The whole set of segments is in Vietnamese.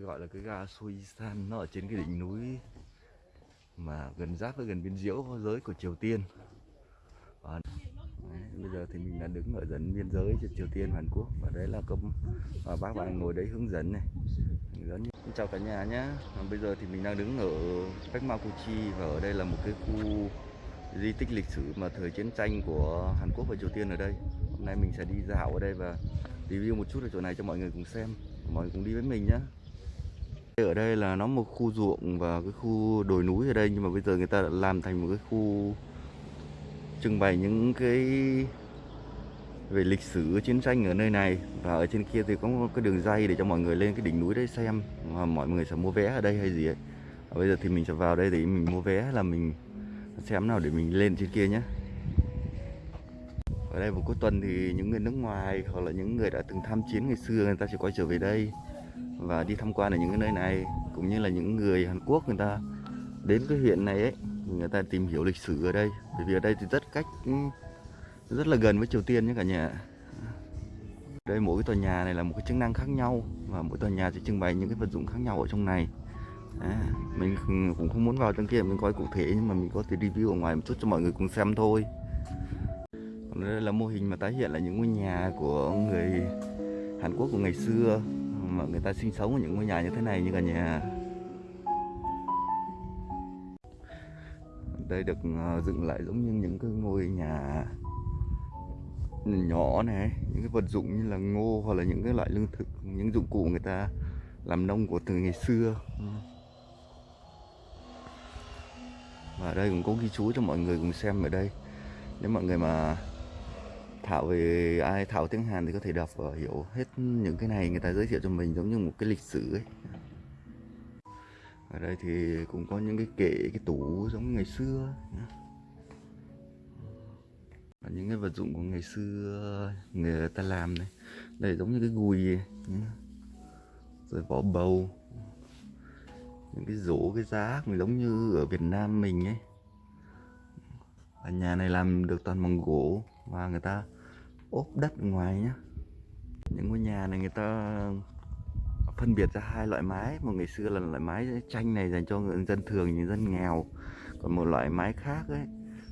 gọi là cái ga Soisan nó ở trên cái đỉnh núi mà gần giáp với gần biên giới giới của Triều Tiên. Và đấy, bây giờ thì mình đã đứng ở gần biên giới giữa Triều Tiên và Hàn Quốc. Và đấy là công và bác bạn ngồi đấy hướng dẫn này. Hướng dẫn chào cả nhà nhé. Bây giờ thì mình đang đứng ở cách Makuchi và ở đây là một cái khu di tích lịch sử mà thời chiến tranh của Hàn Quốc và Triều Tiên ở đây. Hôm nay mình sẽ đi dạo ở đây và review một chút ở chỗ này cho mọi người cùng xem. Mọi người cùng đi với mình nhé ở đây là nó một khu ruộng và cái khu đồi núi ở đây, nhưng mà bây giờ người ta đã làm thành một cái khu trưng bày những cái về lịch sử, chiến tranh ở nơi này. Và ở trên kia thì có một cái đường dây để cho mọi người lên cái đỉnh núi đấy xem, mà mọi người sẽ mua vé ở đây hay gì ấy. Và bây giờ thì mình sẽ vào đây để mình mua vé là mình xem nào để mình lên trên kia nhé. Ở đây vào cuối tuần thì những người nước ngoài hoặc là những người đã từng tham chiến ngày xưa, người ta sẽ quay trở về đây và đi tham quan ở những cái nơi này cũng như là những người Hàn Quốc người ta đến cái huyện này ấy người ta tìm hiểu lịch sử ở đây. Bởi vì ở đây thì rất cách rất là gần với Triều Tiên nhé cả nhà. Đây mỗi cái tòa nhà này là một cái chức năng khác nhau và mỗi tòa nhà sẽ trưng bày những cái vật dụng khác nhau ở trong này. À, mình cũng không muốn vào trong kia mình coi cụ thể nhưng mà mình có thể review ở ngoài một chút cho mọi người cùng xem thôi. Còn đây là mô hình mà tái hiện là những ngôi nhà của người Hàn Quốc của ngày xưa mà người ta sinh sống ở những ngôi nhà như thế này như cả nhà. Đây được ờ, dựng lại giống như những cái ngôi nhà nhỏ này, những cái vật dụng như là ngô hoặc là những cái loại lương thực, những dụng cụ người ta làm nông của từ ngày xưa. Và đây cũng có ghi chú cho mọi người cùng xem ở đây. Nếu mọi người mà thảo về ai, thảo tiếng Hàn thì có thể đọc và hiểu hết những cái này. Người ta giới thiệu cho mình giống như một cái lịch sử ấy. Ở đây thì cũng có những cái kệ, cái tủ giống ngày xưa và những cái vật dụng của ngày xưa người ta làm này. Đây giống như cái gùi rồi vỏ bầu. Những cái rổ, cái giá mình giống như ở Việt Nam mình ấy. Ở nhà này làm được toàn bằng gỗ. Và người ta ốp đất ở ngoài nhá. Những ngôi nhà này người ta phân biệt ra hai loại mái. Một ngày xưa là loại mái tranh này dành cho người dân thường, những dân nghèo. Còn một loại mái khác ấy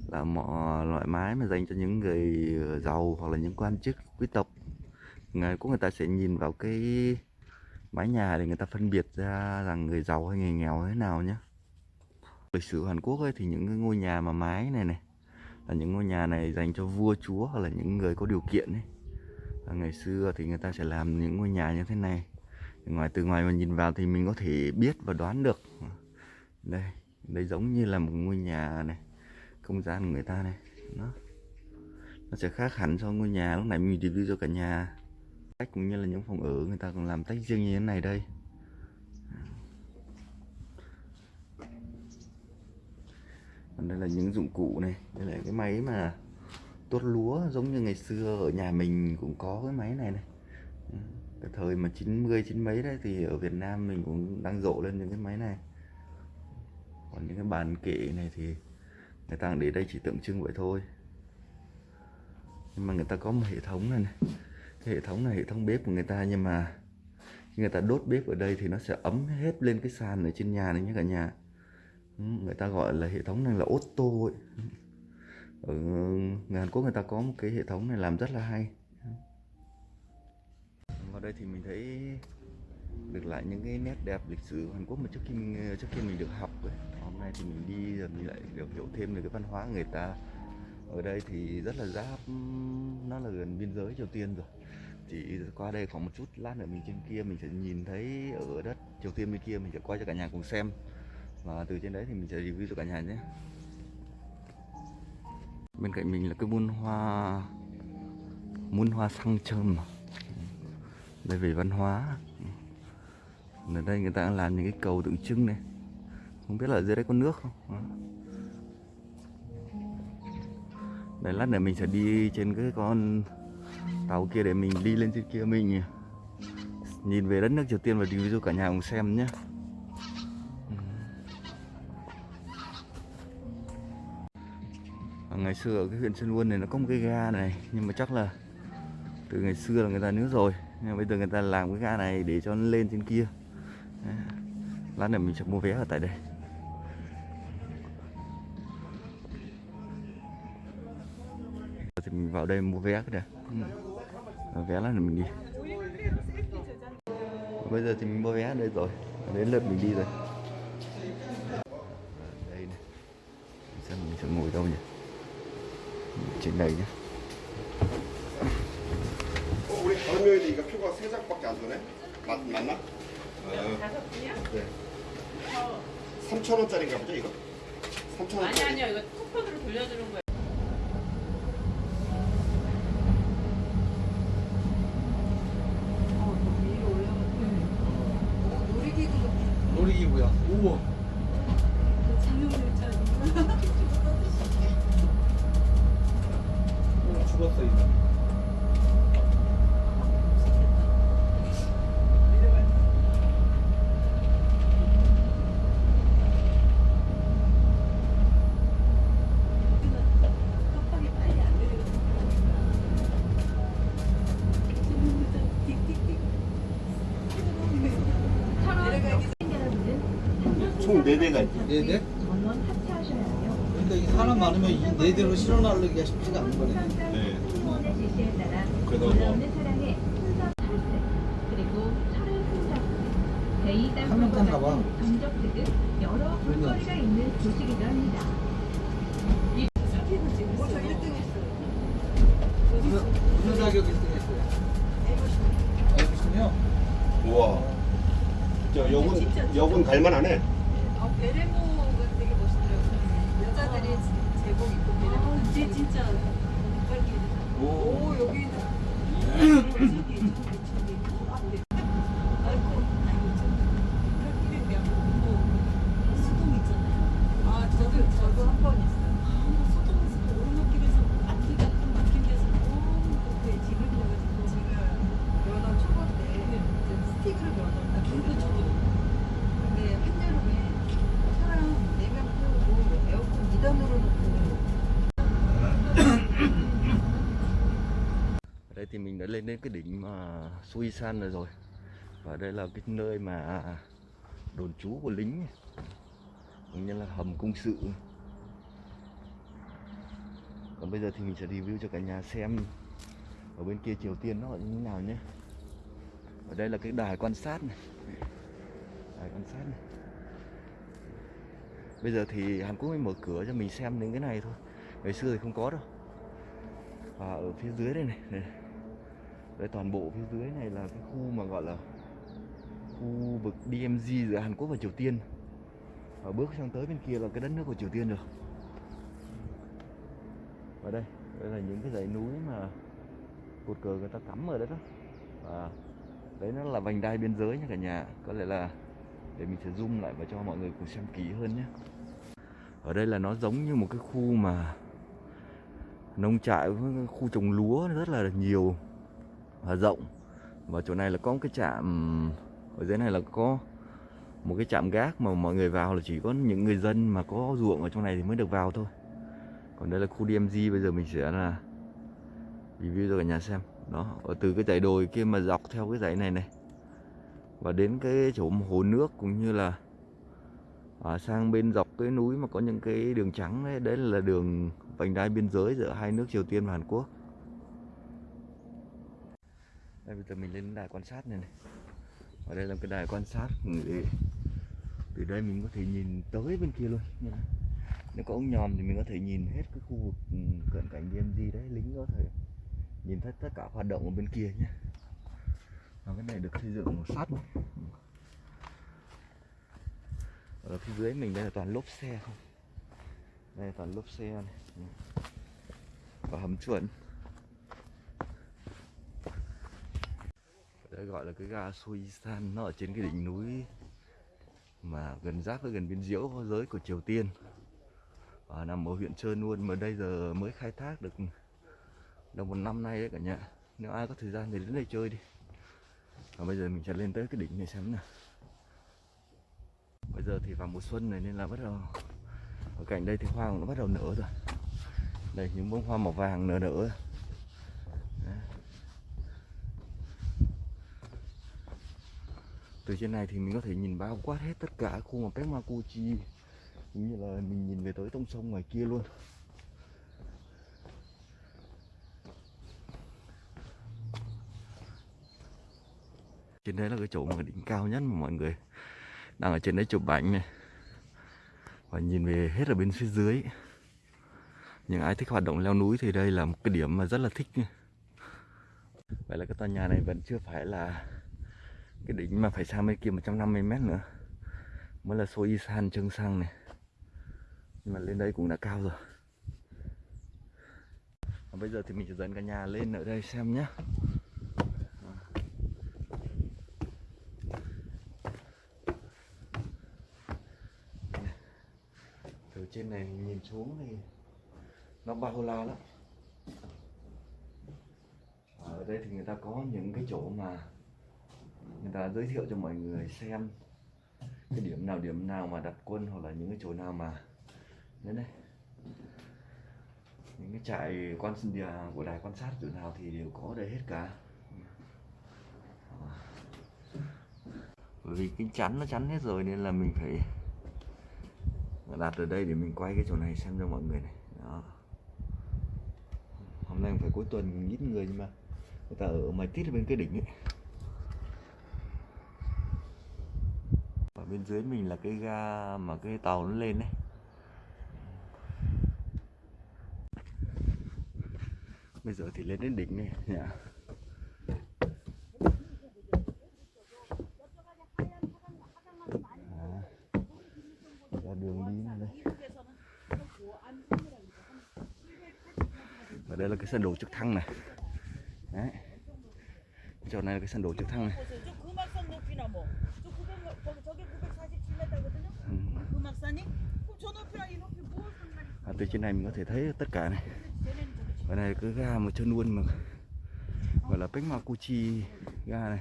là một loại mái mà dành cho những người giàu hoặc là những quan chức, quý tộc. Người của người ta sẽ nhìn vào cái mái nhà để người ta phân biệt ra rằng người giàu hay người nghèo thế nào nhé lịch sử Hàn Quốc ấy thì những cái ngôi nhà mà mái này này là những ngôi nhà này dành cho vua, chúa hoặc là những người có điều kiện ấy. Và ngày xưa thì người ta sẽ làm những ngôi nhà như thế này. Ngoài, từ ngoài mà nhìn vào thì mình có thể biết và đoán được. Đây đây giống như là một ngôi nhà này, không gian của người ta này. Nó nó sẽ khác hẳn so với ngôi nhà lúc này mình review cho cả nhà. Cách cũng như là những phòng ở người ta còn làm tách riêng như thế này đây. Còn đây là những dụng cụ này. Đây là cái máy mà tuốt lúa giống như ngày xưa ở nhà mình cũng có cái máy này này. Cái thời mà 90 chín mấy đấy thì ở Việt Nam mình cũng đang rộ lên những cái máy này. Còn những cái bàn kệ này thì người ta để đây chỉ tượng trưng vậy thôi. Nhưng mà người ta có một hệ thống này, này. cái hệ thống này hệ thống bếp của người ta nhưng mà khi người ta đốt bếp ở đây thì nó sẽ ấm hết lên cái sàn ở trên nhà này nhé cả nhà. Ừ, người ta gọi là hệ thống này là ô tô ấy. ở người Hàn Quốc người ta có một cái hệ thống này làm rất là hay vào đây thì mình thấy được lại những cái nét đẹp lịch sử của Hàn Quốc mà trước khi mình, trước khi mình được học ấy. hôm nay thì mình đi rồi mình lại được hiểu thêm về cái văn hóa người ta ở đây thì rất là giáp, nó là gần biên giới Triều Tiên rồi chỉ qua đây khoảng một chút, lát nữa mình trên kia mình sẽ nhìn thấy ở đất Triều Tiên bên kia, mình sẽ quay cho cả nhà cùng xem và từ trên đấy thì mình sẽ review cho cả nhà nhé. Bên cạnh mình là cái buôn hoa muôn hoa sang trơm đây về văn hóa. Ở đây người ta làm những cái cầu tượng trưng này. Không biết là ở dưới đấy có nước không? Đây, lát nữa mình sẽ đi trên cái con tàu kia để mình đi lên trên kia mình nhìn về đất nước Triều Tiên và review cho cả nhà cùng xem nhé. Ờ, ngày xưa ở cái huyện Sơn Luân này nó có một cái ga này, nhưng mà chắc là từ ngày xưa là người ta nước rồi. Nhưng mà bây giờ người ta làm cái ga này để cho nó lên trên kia. Lát nữa mình sẽ mua vé ở tại đây. Thì mình vào đây mua vé kìa ừ. ờ, vé ừ. vé là mình đi. Bây giờ thì mình mua vé ở đây rồi. Đến lượt mình đi rồi. Này nhé 어, 우리 다른 여인이니까 표가 세 장밖에 안 되네? 맞, 맞나? 다섯 분이요? 네. 3천 원짜리인가 보죠 이거? 3천 아니 원짜리. 아니요 이거 쿠폰으로 돌려주는 거예요. 대가 있죠. 4대? 그러니까 사람 많으면 이 4대로 실어 나르기가 쉽지가 않은 거네. 네. 그래도 뭐. 한명 탔나 봐. 여러 그러니까. 볼거리가 있는 도시기도 합니다. 벌써 1등 했어요. 무슨 자격 1등 했어요? 알고 싶네요. 우와. 저 여군, 여군 갈만하네. 아, 베레모가 되게 멋있더라고요. 여자들이 제복 입고 베레모. 아, 진짜 진짜. 오. 오 여기 thì mình đã lên đến cái đỉnh mà Suisan rồi rồi. Và đây là cái nơi mà đồn trú của lính cũng như là hầm công sự. Còn bây giờ thì mình sẽ review cho cả nhà xem ở bên kia Triều Tiên nó như thế nào nhé. Ở đây là cái đài quan sát này. Đài quan sát này. Bây giờ thì Hàn Quốc mới mở cửa cho mình xem đến cái này thôi. Ngày xưa thì không có đâu. Và ở phía dưới đây này, này đây toàn bộ phía dưới này là cái khu mà gọi là khu vực DMZ giữa Hàn Quốc và Triều Tiên. Và bước sang tới bên kia là cái đất nước của Triều Tiên rồi. Và đây đây là những cái dãy núi mà cột cờ người ta cắm ở đấy đó. Và đấy nó là vành đai biên giới nha cả nhà. Có lẽ là để mình sẽ zoom lại và cho mọi người cùng xem kỹ hơn nhé. Ở đây là nó giống như một cái khu mà nông trại khu trồng lúa rất là nhiều và rộng. Và chỗ này là có một cái trạm ở dưới này là có một cái trạm gác mà mọi người vào là chỉ có những người dân mà có ruộng ở trong này thì mới được vào thôi. Còn đây là khu DMZ bây giờ mình sẽ là review cho cả nhà xem. Đó ở từ cái dãy đồi kia mà dọc theo cái dãy này này. Và đến cái chỗ hồ nước cũng như là à, sang bên dọc cái núi mà có những cái đường trắng đấy đấy là đường vành đai biên giới giữa hai nước Triều Tiên và Hàn Quốc đây, bây giờ mình lên đài quan sát này này. Ở đây là cái đài quan sát để, từ đây mình có thể nhìn tới bên kia luôn. Như này. nếu có ống nhòm thì mình có thể nhìn hết cái khu vực ừ, cận cảnh DMZ đấy, lính có thể nhìn thấy tất cả hoạt động ở bên kia nhé. Và cái này được xây dựng bằng sắt. Ở phía dưới mình đây là toàn lốp xe không? Đây là toàn lốp xe này. Và hầm chuẩn. Đây gọi là cái ga Suisan, nó ở trên cái đỉnh núi mà gần giáp với gần biên giới giới của Triều Tiên. Và nằm ở huyện Trơn luôn mà đây giờ mới khai thác được được một năm nay đấy cả nhà. Nếu ai có thời gian thì đến đây chơi đi. Và bây giờ mình sẽ lên tới cái đỉnh này xem nào. Bây giờ thì vào mùa xuân này nên là bắt đầu, ở cạnh đây thì hoa cũng đã bắt đầu nở rồi. Đây, những bông hoa màu vàng nở nở. Từ trên này thì mình có thể nhìn bao quát hết tất cả khu mà Pekmakuchi cũng như là mình nhìn về tới tông sông ngoài kia luôn. Trên đấy là cái chỗ mà đỉnh cao nhất mà mọi người đang ở trên đấy chụp ảnh này. Và nhìn về hết ở bên phía dưới. Những ai thích hoạt động leo núi thì đây là một cái điểm mà rất là thích. Vậy là cái tòa nhà này vẫn chưa phải là cái đỉnh mà phải sang bên kia 150 mét nữa. Mới là Soisan Trương Sang này. Nhưng mà lên đây cũng đã cao rồi. Và bây giờ thì mình sẽ dẫn cả nhà lên ở đây xem nhé từ trên này nhìn xuống thì nó bao la lắm. Ở đây thì người ta có những cái chỗ mà người ta giới thiệu cho mọi người xem cái điểm nào điểm nào mà đặt quân hoặc là những cái chỗ nào mà đến đây những cái trại quan địa của đài quan sát chỗ nào thì đều có đây hết cả. Bởi vì cái chắn nó chắn hết rồi nên là mình phải đặt ở đây để mình quay cái chỗ này xem cho mọi người này. Đó. Hôm nay phải cuối tuần, ít người nhưng mà người ta ở mày tít bên cái đỉnh ấy. Ở bên dưới mình là cái ga mà cái tàu nó lên đấy. Bây giờ thì lên đến đỉnh này, nhỉ? Yeah. ra đường đi này đây. Và đây là cái sân đổ trực thăng này. Đấy. Chỗ này là cái sân đổ trực thăng này. À, từ trên này mình có thể thấy tất cả này. Và này cứ ga một chân luôn mà. Gọi là Pekmakuchi ga này.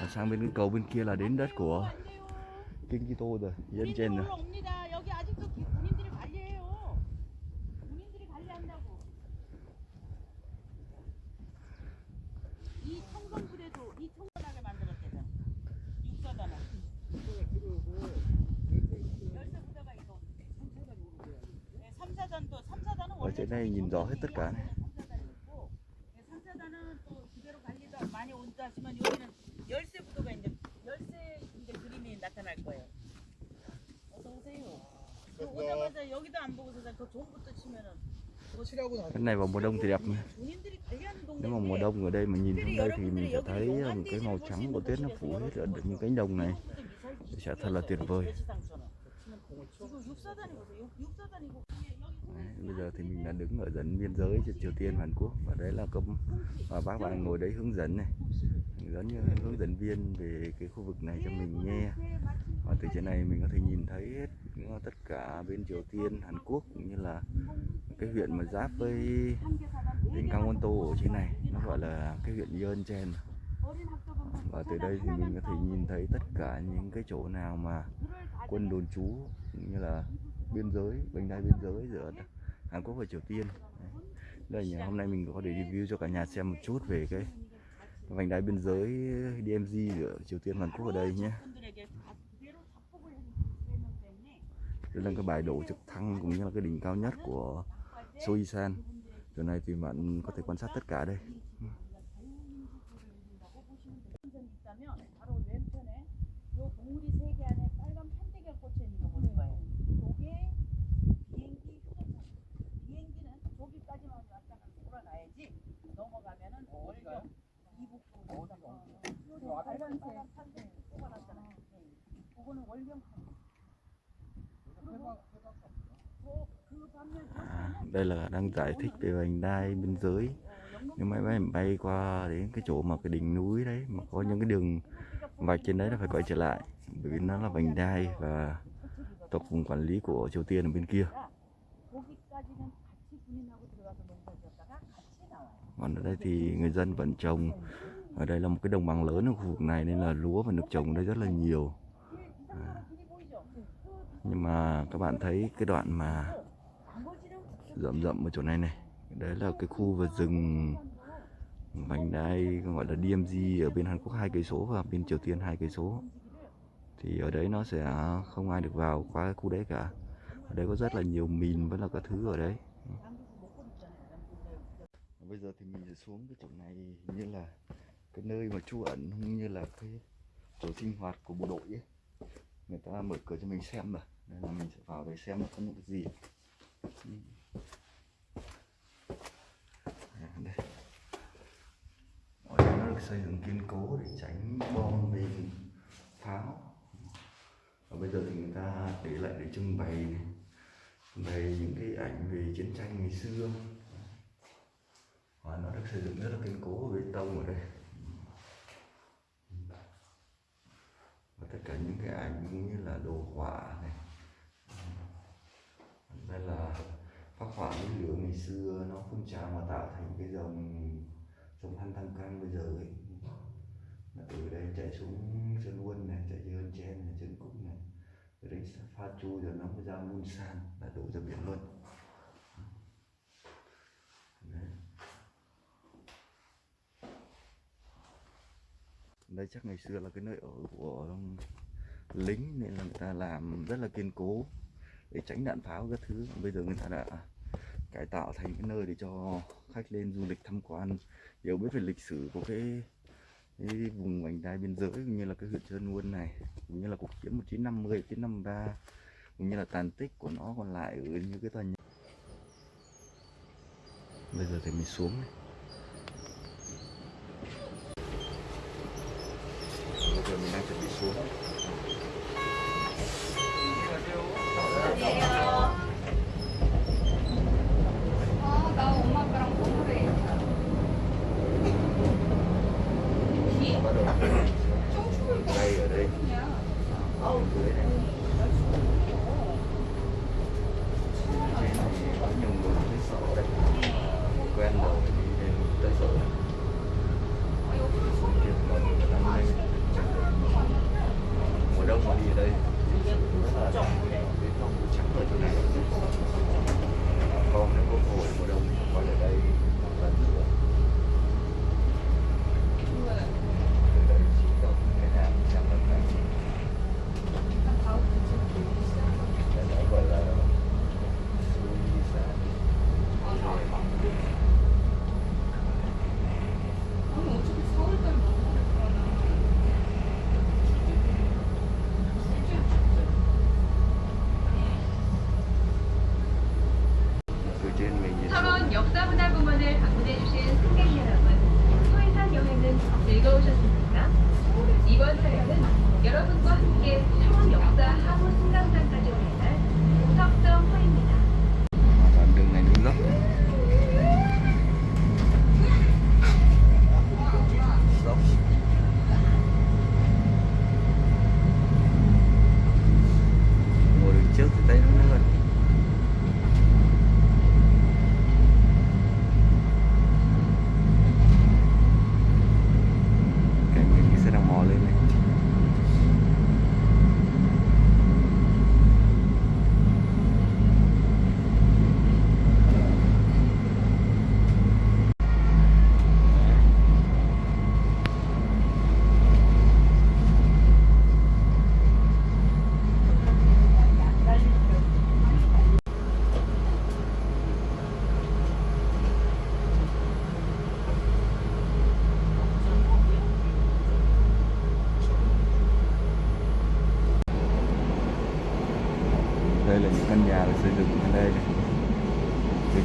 Và sang bên cái cầu bên kia là đến đất của King Kito rồi, dân trên rồi. này nhìn rõ hết tất cả này. cái này vào mùa đông thì đẹp mà. nếu mà mùa đông ở đây mà nhìn xuống đây thì mình sẽ thấy ờ, một cái màu trắng của tuyết nó phủ hết ở những cánh đồng này sẽ thật là tuyệt vời bây giờ thì mình đã đứng ở dẫn biên giới giữa Triều Tiên và Hàn Quốc. Và đấy là công và bác bạn ngồi đấy hướng dẫn này. Giống như hướng dẫn viên về cái khu vực này cho mình nghe. Và từ trên này mình có thể nhìn thấy hết ờ, tất cả bên Triều Tiên, Hàn Quốc, cũng như là cái huyện mà giáp với tỉnh Gangwon-to ở trên này. Nó gọi là cái huyện Yeonchen và từ đây thì mình có thể nhìn thấy tất cả những cái chỗ nào mà quân đồn trú như là biên giới, vành đai biên giới giữa Hàn Quốc và Triều Tiên. Đây nhà hôm nay mình có để review cho cả nhà xem một chút về cái vành đai biên giới DMZ giữa Triều Tiên và Hàn Quốc ở đây nhé. Đây là cái bài đổ trực thăng cũng như là cái đỉnh cao nhất của Soisan chỗ này thì bạn có thể quan sát tất cả đây. đây là đang giải thích về vành đai biên giới nếu máy bay bay qua đến cái chỗ mà cái đỉnh núi đấy mà có những cái đường vạch trên đấy là phải quay trở lại. Bởi vì nó là vành đai và tập vùng quản lý của Triều Tiên ở bên kia. Còn ở đây thì người dân vẫn trồng. Ở đây là một cái đồng bằng lớn ở khu vực này nên là lúa và được trồng ở đây rất là nhiều. À. nhưng mà các bạn thấy cái đoạn mà rậm rậm ở chỗ này này. Đấy là cái khu vực rừng vành đai gọi là DMZ ở bên Hàn Quốc hai cây số và bên Triều Tiên hai cây số. Thì ở đấy nó sẽ không ai được vào qua cái khu đấy cả. Ở đấy có rất là nhiều mìn vẫn là các thứ ở đấy. Bây giờ thì mình sẽ xuống cái chỗ này hình như là cái nơi mà trú ẩn cũng như là cái chỗ sinh hoạt của bộ đội ấy. Người ta mở cửa cho mình xem mà, nên là mình sẽ vào để xem là có những cái gì Ừ. À, đây ở đây nó được xây dựng kiên cố để tránh bom mìn, pháo. Và bây giờ thì người ta để lại để trưng bày này bày những cái ảnh về chiến tranh ngày xưa. Và nó được xây dựng rất là kiên cố bê tông ở đây. Và tất cả những cái ảnh cũng như là đồ họa này. Đây là phác họa núi lửa ngày xưa, nó phun trào mà tạo thành cái dòng dòng than tăng căng bây giờ ấy. Là từ đây chạy xuống sơn quân này, chạy dưới ơn chen này chân cúc này rồi đến pha chu rồi nó mới ra mun san là đổ ra biển luôn. Đấy. đây chắc ngày xưa là cái nơi ở của lính nên là người ta làm rất là kiên cố để tránh đạn pháo các thứ. Bây giờ người ta đã cải tạo thành cái nơi để cho khách lên du lịch tham quan hiểu biết về lịch sử của cái, cái vùng vành đai biên giới cũng như là cái huyện Trơn Nguồn này cũng như là cuộc chiến 1950 1953 cũng như là tàn tích của nó còn lại ở như cái tòa nhà bây giờ thì mình xuống này. bây giờ mình đang chuẩn bị xuống ở dưới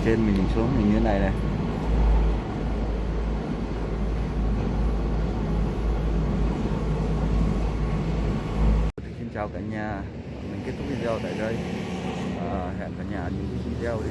trên mình nhìn xuống mình như thế này này. Xin chào cả nhà. Mình kết thúc video tại đây. À, hẹn cả nhà những video đi